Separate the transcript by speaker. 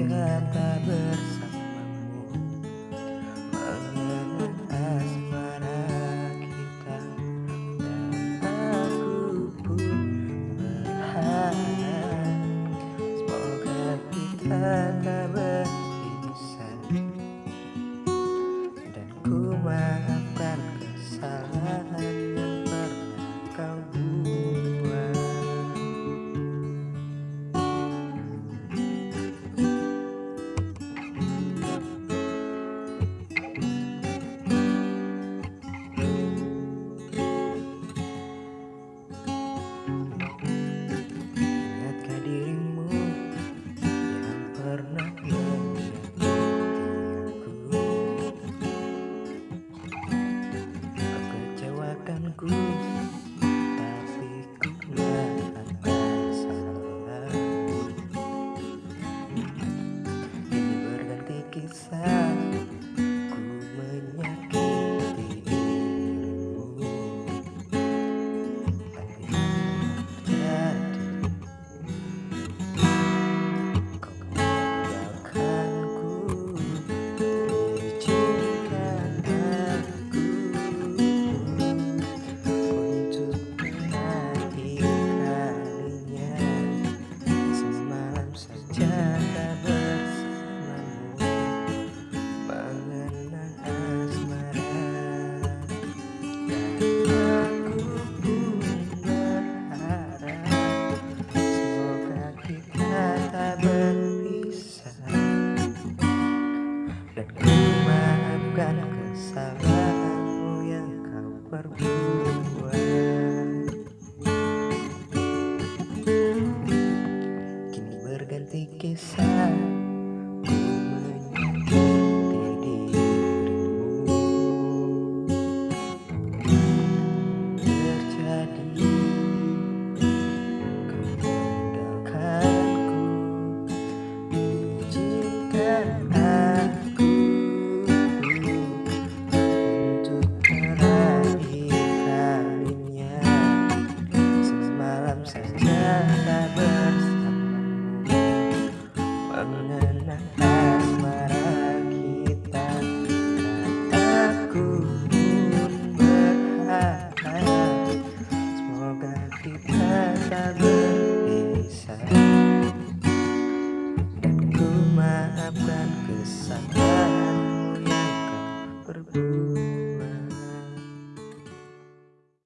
Speaker 1: cinta bersamamu. Mengenang asmara kita dan aku pun berharap semoga kita tak berpisah dan ku maafkan kesalahan yang pernah kau buat back kesalahanmu yang kau perbuat. Mengenang asmara